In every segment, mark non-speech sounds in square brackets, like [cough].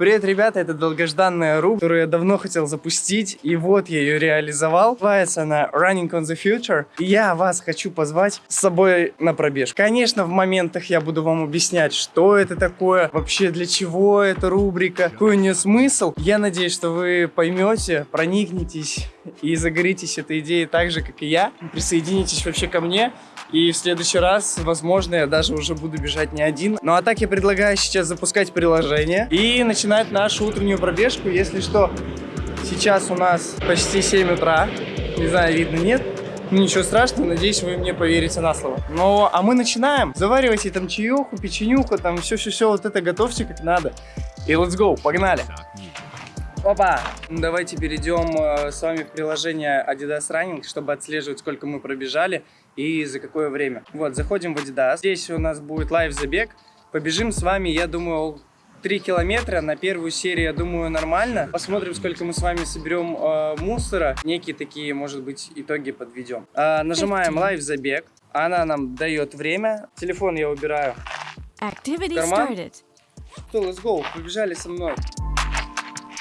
Привет, ребята, это долгожданная рубрика, которую я давно хотел запустить, и вот я ее реализовал. Называется она Running on the Future. И я вас хочу позвать с собой на пробежку. Конечно, в моментах я буду вам объяснять, что это такое, вообще для чего эта рубрика, какой у нее смысл. Я надеюсь, что вы поймете, проникнетесь [laughs] и загоритесь этой идеей так же, как и я. Присоединитесь вообще ко мне. И в следующий раз, возможно, я даже уже буду бежать не один. Ну а так я предлагаю сейчас запускать приложение и начинать нашу утреннюю пробежку. Если что, сейчас у нас почти 7 утра. Не знаю, видно, нет. Ничего страшного, надеюсь, вы мне поверите на слово. Ну, а мы начинаем. Заваривайте там чаеху, печенюху, там все-все-все, вот это готовьте как надо. И let's go, погнали. Опа! Давайте перейдем э, с вами в приложение Adidas Running, чтобы отслеживать, сколько мы пробежали и за какое время. Вот, заходим в Adidas. Здесь у нас будет live-забег. Побежим с вами, я думаю, 3 километра. На первую серию, я думаю, нормально. Посмотрим, сколько мы с вами соберем э, мусора. Некие такие, может быть, итоги подведем. Э, нажимаем live-забег. Она нам дает время. Телефон я убираю. Activity started. Что, let's go, побежали со мной.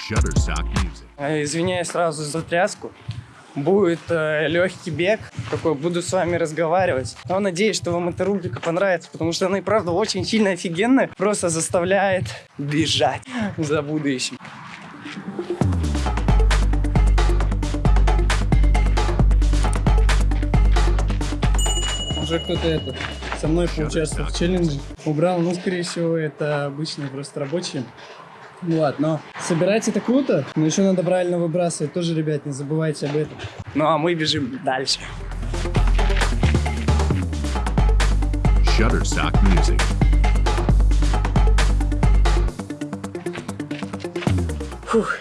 Shutterstock Music. Э, Извиняюсь сразу за тряску. Будет э, легкий бег, такой буду с вами разговаривать. Но надеюсь, что вам эта рубрика понравится, потому что она и правда очень сильно офигенная. Просто заставляет бежать [laughs] за будущим. Уже кто-то это со мной поучаствовал в челлендже. Убрал, ну, скорее всего, это обычные просто рабочие. Вот, но собирать это круто, но еще надо правильно выбрасывать. Тоже, ребят, не забывайте об этом. Ну, а мы бежим дальше. Shutterstock Music. Фух.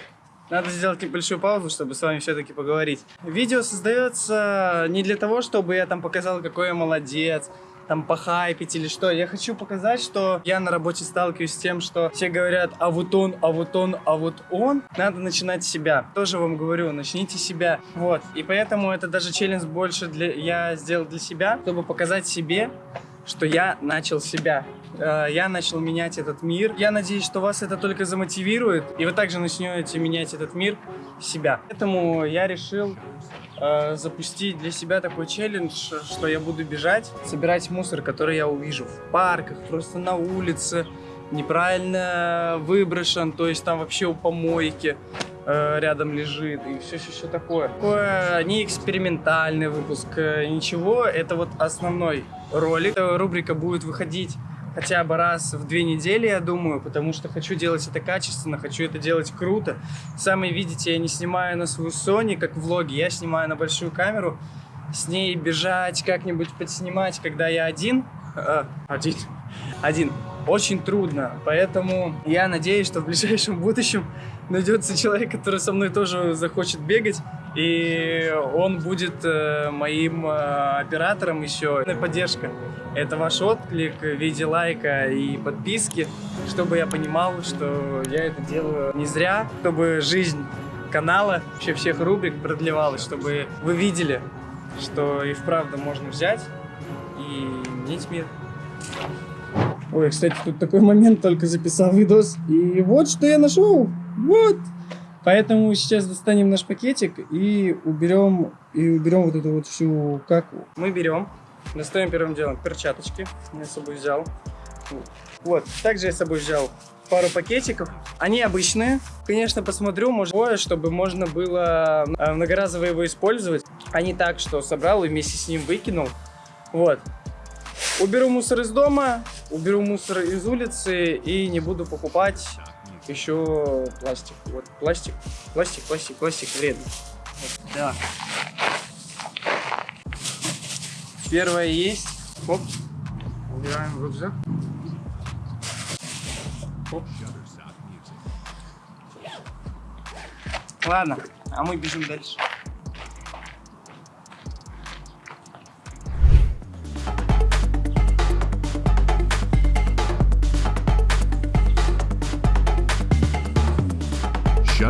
Надо сделать небольшую паузу, чтобы с вами все-таки поговорить. Видео создается не для того, чтобы я там показал, какой я молодец, там похайпить или что. Я хочу показать, что я на работе сталкиваюсь с тем, что все говорят, а вот он, а вот он, а вот он. Надо начинать с себя. Тоже вам говорю, начните с себя. Вот. И поэтому это даже челлендж больше для... я сделал для себя, чтобы показать себе, что я начал себя. Э, Я начал менять этот мир. Я надеюсь, что вас это только замотивирует, и вы также начнете менять этот мир себя. Поэтому я решил э, запустить для себя такой челлендж, что я буду бежать, собирать мусор, который я увижу в парках, просто на улице, неправильно выброшен, то есть там вообще у помойки э, рядом лежит и все все такое. Такое не экспериментальный выпуск, э, ничего, это вот основной ролик. Эта рубрика будет выходить хотя бы раз в две недели, я думаю, потому что хочу делать это качественно, хочу это делать круто. Сами видите, я не снимаю на свою Sony, как влоги, я снимаю на большую камеру, с ней бежать, как-нибудь подснимать, когда я один, э, один, один, очень трудно, поэтому я надеюсь, что в ближайшем будущем найдется человек, который со мной тоже захочет бегать, и он будет э, моим э, оператором еще. Поддержка. Это ваш отклик в виде лайка и подписки, чтобы я понимал, что я это делаю не зря, чтобы жизнь канала, вообще всех рубрик продлевалась, чтобы вы видели, что и вправду можно взять и менять мир. Ой, кстати, тут такой момент, только записал видос. И вот что я нашел. Вот. Поэтому сейчас достанем наш пакетик и уберем, и уберем вот эту вот всю каку. Мы берем, достаем первым делом перчаточки. Я с собой взял. Вот. Также я с собой взял пару пакетиков. Они обычные. Конечно, посмотрю, может, чтобы можно было э, многоразово его использовать, а не так, что собрал и вместе с ним выкинул. Вот. Уберу мусор из дома, уберу мусор из улицы и не буду покупать еще пластик. Вот пластик, пластик, пластик, пластик вредно. Вот, да. Первое есть. Оп. Убираем в рюкзак. Оп. Shutterstock Music. Ладно, а мы бежим дальше.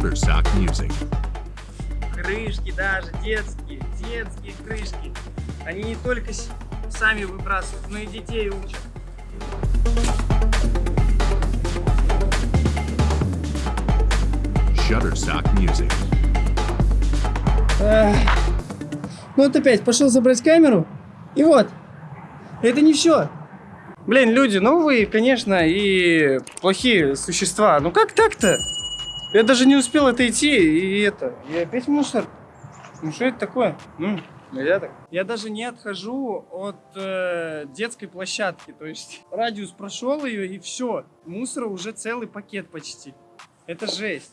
Shutterstock Music. Крышки даже, детские, детские крышки. Они не только сами выбрасывают, но и детей учат. Shutterstock Music. Эх. Ну вот опять пошел забрать камеру. И вот. Это не все. Блин, люди, ну вы, конечно, и плохие существа. Ну как так-то? Я даже не успел отойти, и это. И опять мусор. Ну что это такое? Ну, нельзя так. Я даже не отхожу от э, детской площадки. То есть радиус прошел ее, и все. Мусора уже целый пакет почти. Это жесть.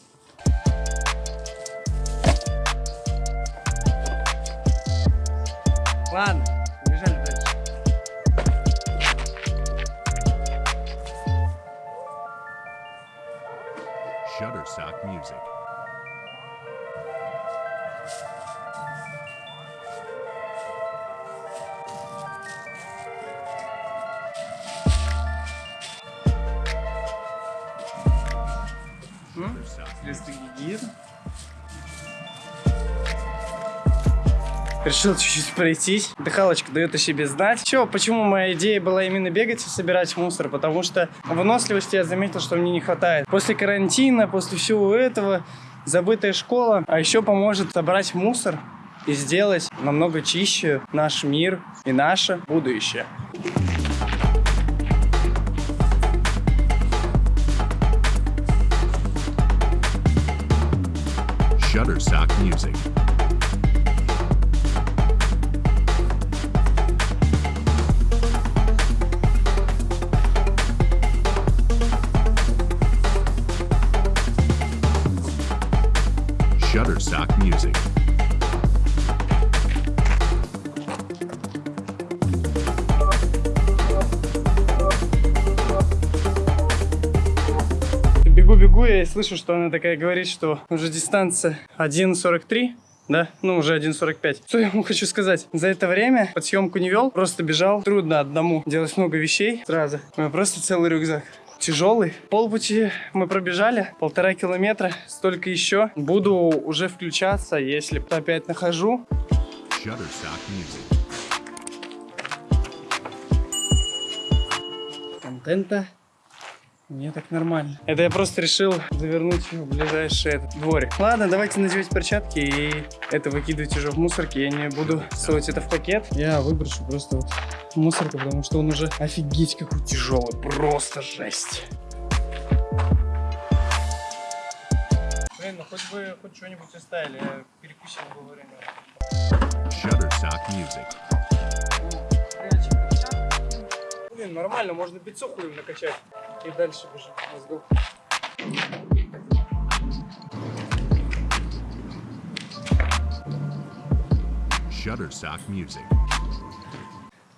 Ладно, Shutterstock Music. М? Shutterstock Средства гигиены. Решил чуть-чуть пройтись. Дыхалочка дает о себе знать. Че, почему моя идея была именно бегать и собирать мусор? Потому что выносливости я заметил, что мне не хватает. После карантина, после всего этого, забытая школа. А еще поможет собрать мусор и сделать намного чище наш мир и наше будущее. Shutterstock Music. Shutterstock Music. Бегу-бегу, я и слышу, что она такая говорит, что уже дистанция 1.43. Да, ну уже 1.45. Что я ему хочу сказать? За это время под съемку не вел, просто бежал. Трудно одному делать много вещей сразу. У меня просто целый рюкзак. Тяжелый. Полпути мы пробежали, полтора километра, столько еще. Буду уже включаться, если опять нахожу. Контента. Мне так нормально. Это я просто решил завернуть в ближайший этот дворик. Ладно, давайте надевать перчатки и это выкидывать уже в мусорки. Я не буду совать это в пакет. Я выброшу просто вот мусорку, потому что он уже офигеть какой тяжелый. Просто жесть. Блин, ну хоть бы хоть что-нибудь оставили. Я перекусил во время. Shutterstock Music. Блин, нормально, можно бицуху им накачать. И дальше бежим. Let's go. Shutterstock Music.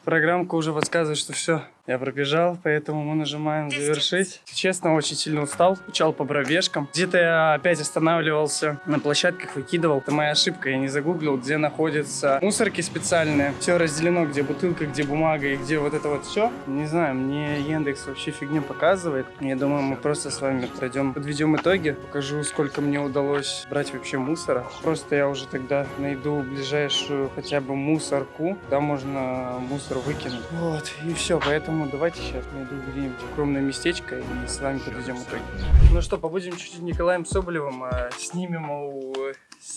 Программка уже подсказывает, что все, я пробежал, поэтому мы нажимаем завершить. Честно, очень сильно устал, скучал по пробежкам. Где-то я опять останавливался на площадках, выкидывал. Это моя ошибка, я не загуглил, где находятся мусорки специальные. Все разделено, где бутылка, где бумага и где вот это вот все. Не знаю, мне Яндекс вообще фигню показывает. Я думаю, мы просто с вами пройдем, подведем итоги. Покажу, сколько мне удалось брать вообще мусора. Просто я уже тогда найду ближайшую хотя бы мусорку. Там можно мусор выкинуть. Вот, и все. Поэтому давайте сейчас найду где-нибудь укромное местечко и с вами подведем итоги. Ну что, побудем чуть-чуть Николаем Соболевым, а, снимем у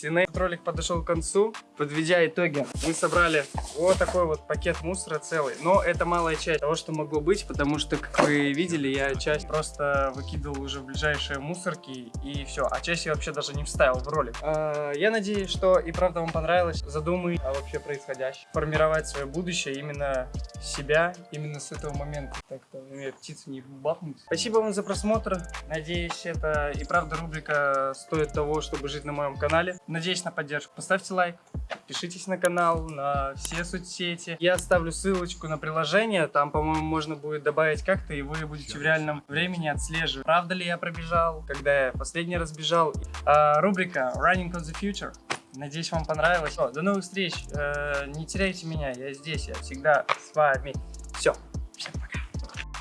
Этот ролик подошел к концу. Подведя итоги, мы собрали вот такой вот пакет мусора целый. Но это малая часть того, что могло быть, потому что, как вы видели, я часть просто выкидывал уже в ближайшие мусорки и все. А часть я вообще даже не вставил в ролик. А, Я надеюсь, что и правда вам понравилось. Задумай о вообще происходящем. Формировать свое будущее именно себя, именно с этого момента. Так-то мне птицу не бахнуть. Спасибо вам за просмотр. Надеюсь, это и правда рубрика стоит того, чтобы жить на моем канале. Надеюсь на поддержку. Поставьте лайк, подпишитесь на канал, на все соцсети. Я оставлю ссылочку на приложение, там, по-моему, можно будет добавить как-то, и вы будете в реальном времени отслеживать, правда ли я пробежал, когда я последний раз бежал. А, рубрика Running on the Future. Надеюсь, вам понравилось. Всё, до новых встреч. Э, не теряйте меня, я здесь, я всегда с вами. Все,